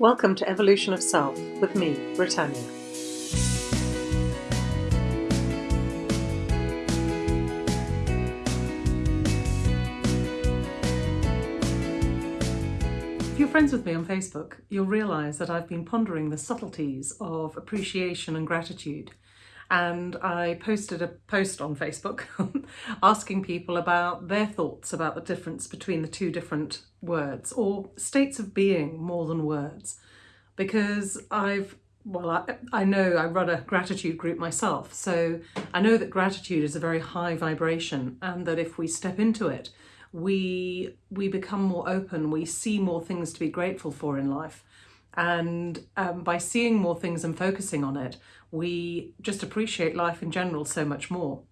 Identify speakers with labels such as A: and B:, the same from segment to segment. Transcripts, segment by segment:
A: Welcome to Evolution of Self with me, Britannia. If you're friends with me on Facebook, you'll realise that I've been pondering the subtleties of appreciation and gratitude and I posted a post on Facebook asking people about their thoughts about the difference between the two different words or states of being more than words. Because I've well I, I know I run a gratitude group myself so I know that gratitude is a very high vibration and that if we step into it we we become more open we see more things to be grateful for in life and um, by seeing more things and focusing on it, we just appreciate life in general so much more.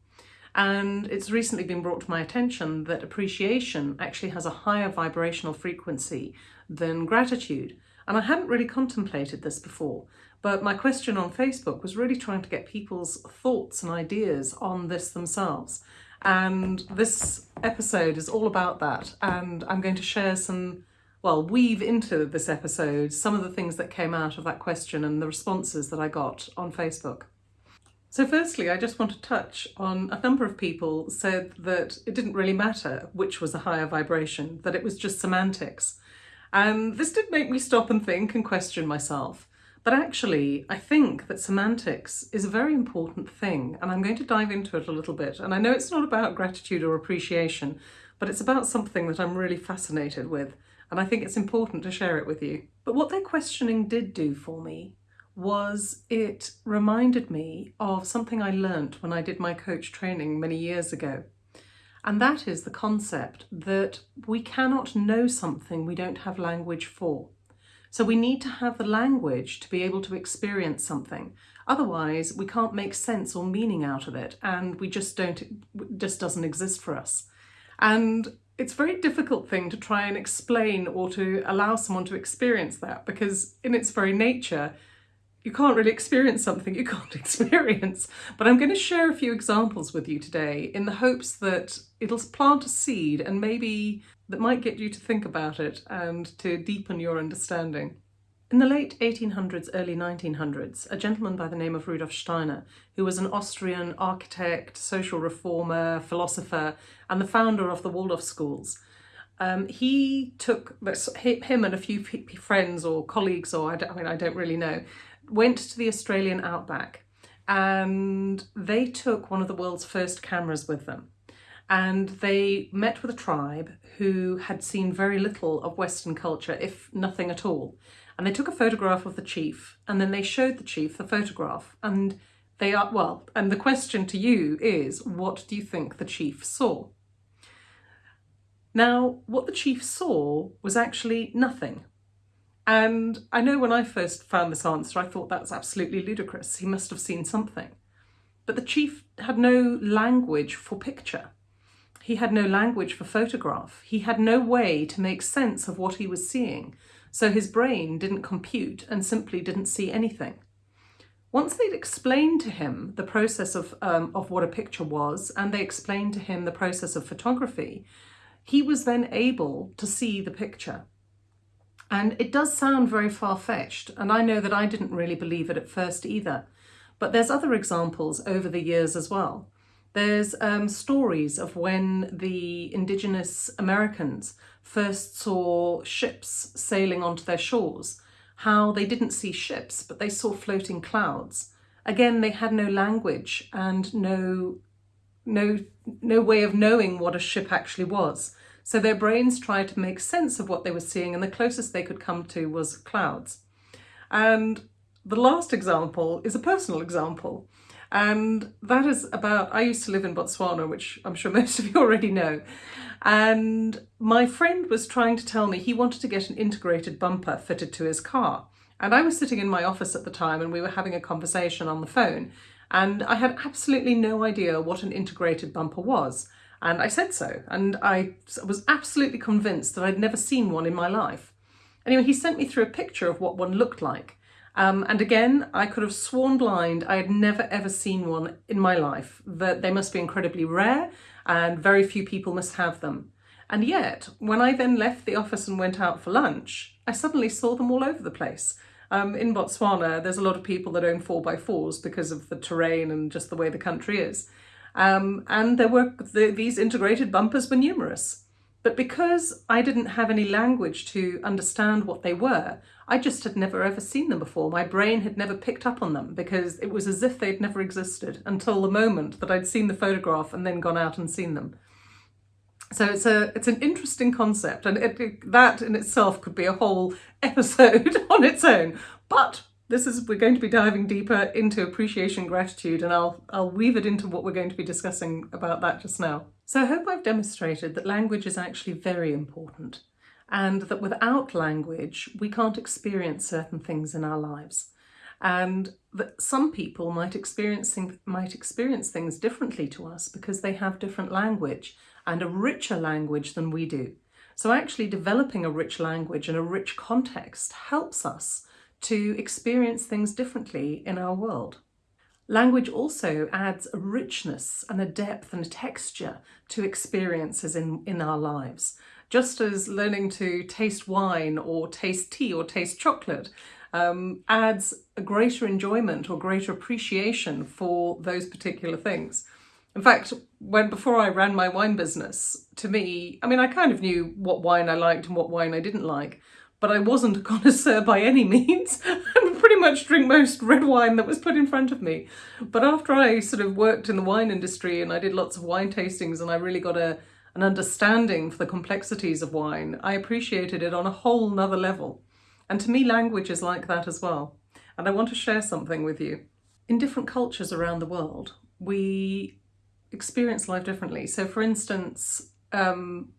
A: And it's recently been brought to my attention that appreciation actually has a higher vibrational frequency than gratitude. And I hadn't really contemplated this before, but my question on Facebook was really trying to get people's thoughts and ideas on this themselves. And this episode is all about that. And I'm going to share some well, weave into this episode some of the things that came out of that question and the responses that I got on Facebook. So firstly, I just want to touch on a number of people said that it didn't really matter which was a higher vibration, that it was just semantics. And this did make me stop and think and question myself. But actually, I think that semantics is a very important thing, and I'm going to dive into it a little bit. And I know it's not about gratitude or appreciation, but it's about something that I'm really fascinated with and I think it's important to share it with you. But what their questioning did do for me was it reminded me of something I learnt when I did my coach training many years ago. And that is the concept that we cannot know something we don't have language for. So we need to have the language to be able to experience something. Otherwise, we can't make sense or meaning out of it and we just don't, it just doesn't exist for us. And it's a very difficult thing to try and explain or to allow someone to experience that because in its very nature you can't really experience something you can't experience. But I'm going to share a few examples with you today in the hopes that it'll plant a seed and maybe that might get you to think about it and to deepen your understanding. In the late 1800s, early 1900s, a gentleman by the name of Rudolf Steiner, who was an Austrian architect, social reformer, philosopher, and the founder of the Waldorf schools, um, he took him and a few friends or colleagues, or I, I mean, I don't really know, went to the Australian outback and they took one of the world's first cameras with them. And they met with a tribe who had seen very little of Western culture, if nothing at all and they took a photograph of the chief and then they showed the chief the photograph and they are, well, and the question to you is, what do you think the chief saw? Now, what the chief saw was actually nothing. And I know when I first found this answer, I thought that's absolutely ludicrous. He must have seen something. But the chief had no language for picture. He had no language for photograph. He had no way to make sense of what he was seeing. So his brain didn't compute and simply didn't see anything. Once they'd explained to him the process of, um, of what a picture was and they explained to him the process of photography, he was then able to see the picture. And it does sound very far-fetched, and I know that I didn't really believe it at first either. But there's other examples over the years as well. There's um, stories of when the indigenous Americans first saw ships sailing onto their shores, how they didn't see ships, but they saw floating clouds. Again, they had no language and no, no, no way of knowing what a ship actually was. So their brains tried to make sense of what they were seeing and the closest they could come to was clouds. And the last example is a personal example. And that is about, I used to live in Botswana, which I'm sure most of you already know. And my friend was trying to tell me he wanted to get an integrated bumper fitted to his car. And I was sitting in my office at the time and we were having a conversation on the phone. And I had absolutely no idea what an integrated bumper was. And I said so. And I was absolutely convinced that I'd never seen one in my life. Anyway, he sent me through a picture of what one looked like. Um, and again, I could have sworn blind I had never ever seen one in my life, that they must be incredibly rare and very few people must have them. And yet, when I then left the office and went out for lunch, I suddenly saw them all over the place. Um, in Botswana, there's a lot of people that own 4x4s because of the terrain and just the way the country is. Um, and there were the, these integrated bumpers were numerous. But because I didn't have any language to understand what they were, I just had never ever seen them before. My brain had never picked up on them because it was as if they'd never existed until the moment that I'd seen the photograph and then gone out and seen them. So it's a it's an interesting concept, and it, it, that in itself could be a whole episode on its own. But this is we're going to be diving deeper into appreciation gratitude, and I'll I'll weave it into what we're going to be discussing about that just now. So I hope I've demonstrated that language is actually very important, and that without language we can't experience certain things in our lives and that some people might experience, might experience things differently to us because they have different language and a richer language than we do. So actually developing a rich language and a rich context helps us to experience things differently in our world. Language also adds a richness and a depth and a texture to experiences in, in our lives. Just as learning to taste wine or taste tea or taste chocolate um, adds a greater enjoyment or greater appreciation for those particular things. In fact, when before I ran my wine business, to me, I mean, I kind of knew what wine I liked and what wine I didn't like, but I wasn't a connoisseur by any means. Pretty much drink most red wine that was put in front of me. But after I sort of worked in the wine industry and I did lots of wine tastings and I really got a an understanding for the complexities of wine, I appreciated it on a whole nother level. And to me, language is like that as well. And I want to share something with you. In different cultures around the world, we experience life differently. So for instance, um,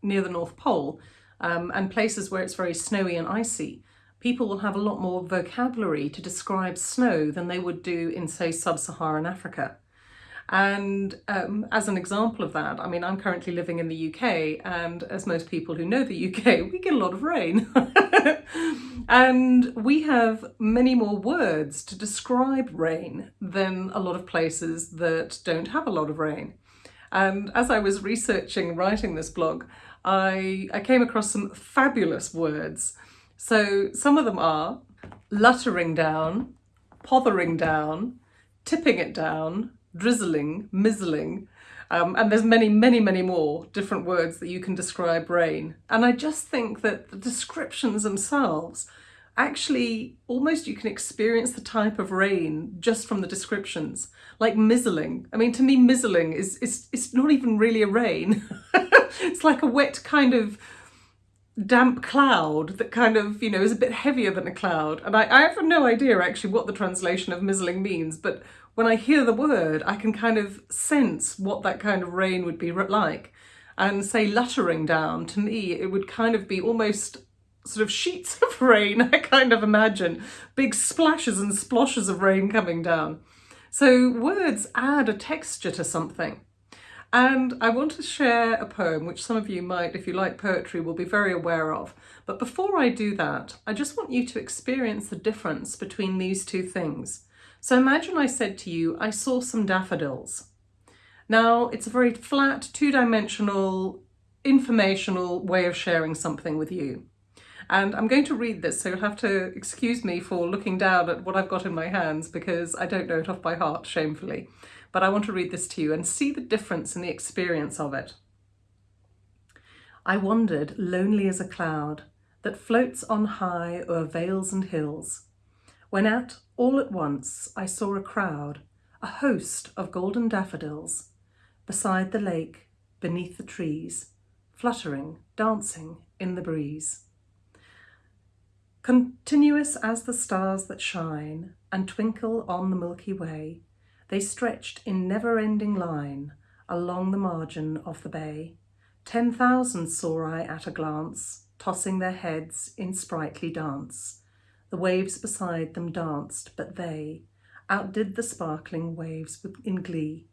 A: near the North Pole um, and places where it's very snowy and icy, people will have a lot more vocabulary to describe snow than they would do in, say, sub-Saharan Africa. And um, as an example of that, I mean, I'm currently living in the UK, and as most people who know the UK, we get a lot of rain. and we have many more words to describe rain than a lot of places that don't have a lot of rain. And as I was researching, writing this blog, I, I came across some fabulous words. So some of them are luttering down, pothering down, tipping it down, drizzling, mizzling, um, and there's many, many, many more different words that you can describe rain. And I just think that the descriptions themselves, actually almost you can experience the type of rain just from the descriptions. Like mizzling. I mean, to me, mizzling is, is, is not even really a rain. it's like a wet kind of damp cloud that kind of, you know, is a bit heavier than a cloud. And I, I have no idea actually what the translation of mizzling means, but when I hear the word, I can kind of sense what that kind of rain would be like. And say luttering down, to me, it would kind of be almost sort of sheets of rain, I kind of imagine. Big splashes and sploshes of rain coming down. So words add a texture to something. And I want to share a poem which some of you might, if you like poetry, will be very aware of. But before I do that, I just want you to experience the difference between these two things. So imagine I said to you, I saw some daffodils. Now, it's a very flat, two-dimensional, informational way of sharing something with you. And I'm going to read this, so you'll have to excuse me for looking down at what I've got in my hands because I don't know it off by heart, shamefully. But I want to read this to you and see the difference in the experience of it. I wandered lonely as a cloud that floats on high o'er vales and hills, when at all at once I saw a crowd, a host of golden daffodils, beside the lake, beneath the trees, fluttering, dancing in the breeze. Continuous as the stars that shine and twinkle on the Milky Way, they stretched in never-ending line along the margin of the bay. Ten thousand saw I at a glance, tossing their heads in sprightly dance, the waves beside them danced, but they outdid the sparkling waves in glee.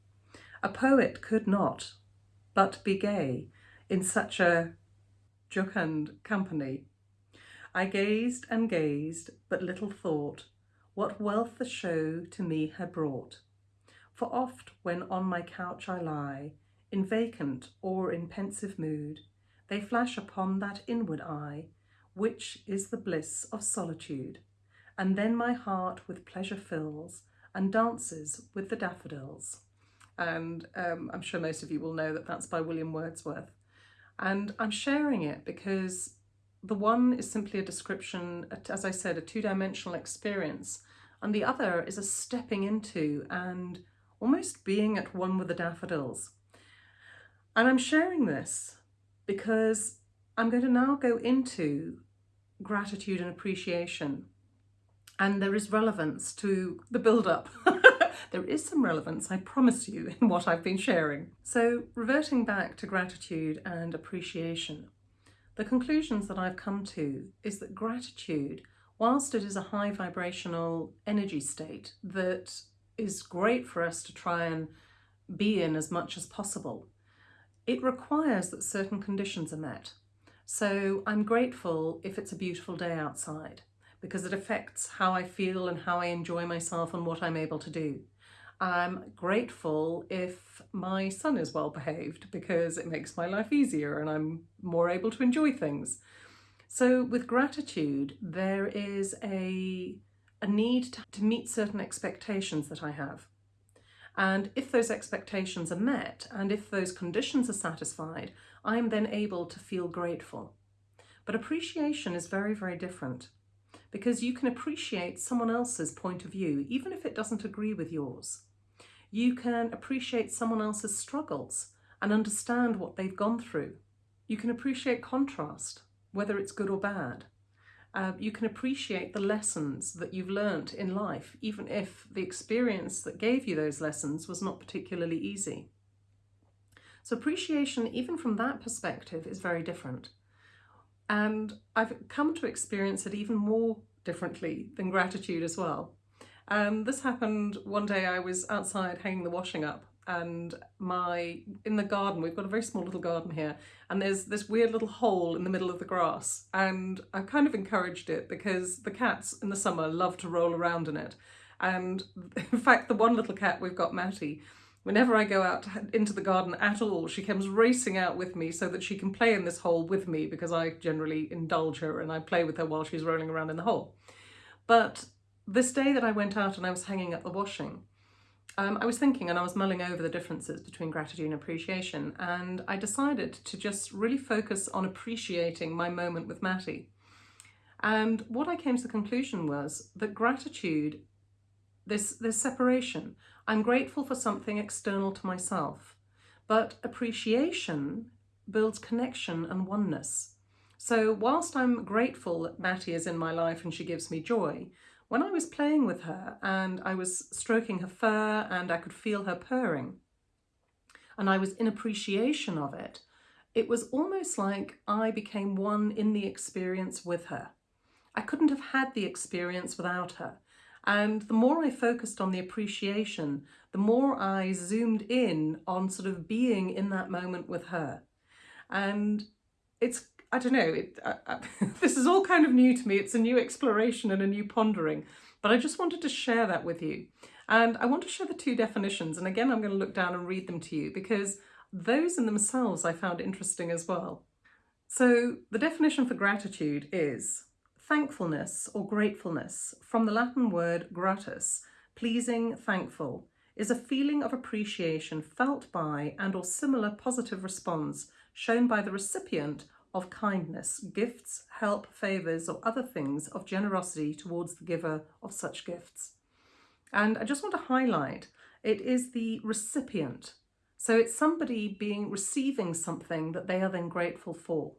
A: A poet could not but be gay in such a jocund company. I gazed and gazed, but little thought what wealth the show to me had brought. For oft when on my couch I lie, in vacant or in pensive mood, they flash upon that inward eye, which is the bliss of solitude. And then my heart with pleasure fills and dances with the daffodils. And um, I'm sure most of you will know that that's by William Wordsworth. And I'm sharing it because the one is simply a description, as I said, a two-dimensional experience, and the other is a stepping into and almost being at one with the daffodils. And I'm sharing this because I'm going to now go into gratitude and appreciation. And there is relevance to the build-up. there is some relevance, I promise you, in what I've been sharing. So reverting back to gratitude and appreciation, the conclusions that I've come to is that gratitude, whilst it is a high vibrational energy state that is great for us to try and be in as much as possible, it requires that certain conditions are met. So I'm grateful if it's a beautiful day outside because it affects how I feel and how I enjoy myself and what I'm able to do. I'm grateful if my son is well behaved because it makes my life easier and I'm more able to enjoy things. So with gratitude, there is a, a need to, to meet certain expectations that I have. And if those expectations are met and if those conditions are satisfied, I am then able to feel grateful. But appreciation is very, very different because you can appreciate someone else's point of view, even if it doesn't agree with yours. You can appreciate someone else's struggles and understand what they've gone through. You can appreciate contrast, whether it's good or bad. Uh, you can appreciate the lessons that you've learnt in life, even if the experience that gave you those lessons was not particularly easy. So appreciation, even from that perspective, is very different. And I've come to experience it even more differently than gratitude as well. Um, this happened one day I was outside hanging the washing up and my in the garden we've got a very small little garden here and there's this weird little hole in the middle of the grass and I kind of encouraged it because the cats in the summer love to roll around in it. And in fact the one little cat we've got Matty whenever I go out into the garden at all she comes racing out with me so that she can play in this hole with me because I generally indulge her and I play with her while she's rolling around in the hole. But this day that I went out and I was hanging up the washing um, I was thinking and I was mulling over the differences between gratitude and appreciation and I decided to just really focus on appreciating my moment with Matty. And what I came to the conclusion was that gratitude, this, this separation, I'm grateful for something external to myself, but appreciation builds connection and oneness. So whilst I'm grateful that Matty is in my life and she gives me joy, when I was playing with her and I was stroking her fur and I could feel her purring and I was in appreciation of it, it was almost like I became one in the experience with her. I couldn't have had the experience without her. And the more I focused on the appreciation, the more I zoomed in on sort of being in that moment with her. And it's I don't know, it, I, I, this is all kind of new to me. It's a new exploration and a new pondering, but I just wanted to share that with you. And I want to share the two definitions. And again, I'm going to look down and read them to you because those in themselves I found interesting as well. So the definition for gratitude is thankfulness or gratefulness from the Latin word gratus, pleasing, thankful, is a feeling of appreciation felt by and or similar positive response shown by the recipient of kindness, gifts, help, favours or other things of generosity towards the giver of such gifts. And I just want to highlight, it is the recipient. So it's somebody being receiving something that they are then grateful for.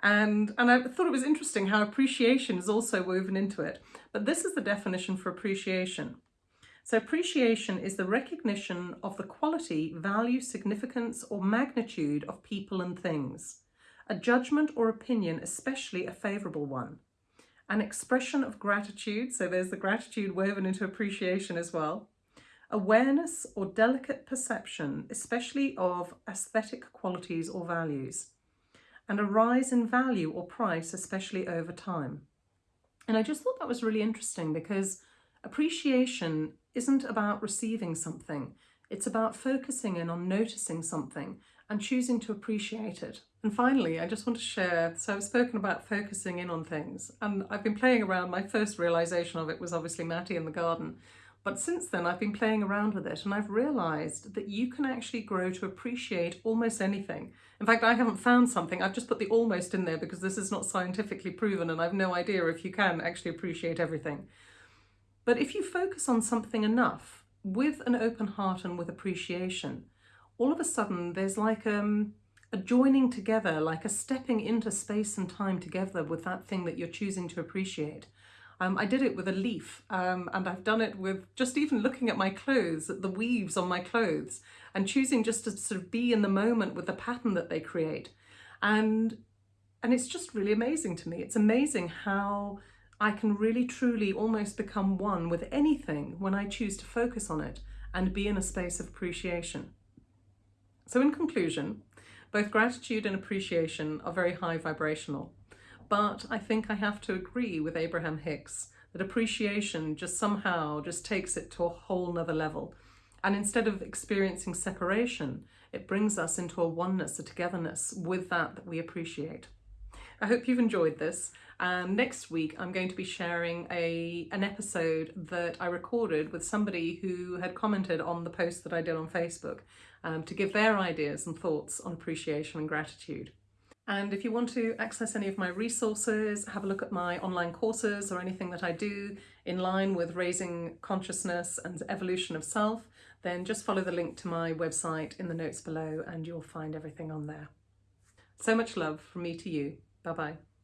A: And, and I thought it was interesting how appreciation is also woven into it. But this is the definition for appreciation. So appreciation is the recognition of the quality, value, significance or magnitude of people and things a judgment or opinion, especially a favourable one. An expression of gratitude, so there's the gratitude woven into appreciation as well. Awareness or delicate perception, especially of aesthetic qualities or values. And a rise in value or price, especially over time. And I just thought that was really interesting because appreciation isn't about receiving something. It's about focusing in on noticing something and choosing to appreciate it. And finally, I just want to share, so I've spoken about focusing in on things and I've been playing around, my first realization of it was obviously Matty in the garden. But since then I've been playing around with it and I've realized that you can actually grow to appreciate almost anything. In fact, I haven't found something, I've just put the almost in there because this is not scientifically proven and I've no idea if you can actually appreciate everything. But if you focus on something enough with an open heart and with appreciation, all of a sudden there's like um, a joining together, like a stepping into space and time together with that thing that you're choosing to appreciate. Um, I did it with a leaf um, and I've done it with just even looking at my clothes, at the weaves on my clothes and choosing just to sort of be in the moment with the pattern that they create. And, and it's just really amazing to me. It's amazing how I can really truly almost become one with anything when I choose to focus on it and be in a space of appreciation. So in conclusion, both gratitude and appreciation are very high vibrational, but I think I have to agree with Abraham Hicks that appreciation just somehow just takes it to a whole nother level. And instead of experiencing separation, it brings us into a oneness, a togetherness with that that we appreciate. I hope you've enjoyed this. Um, next week, I'm going to be sharing a an episode that I recorded with somebody who had commented on the post that I did on Facebook um, to give their ideas and thoughts on appreciation and gratitude. And if you want to access any of my resources, have a look at my online courses or anything that I do in line with raising consciousness and evolution of self, then just follow the link to my website in the notes below and you'll find everything on there. So much love from me to you. Bye bye.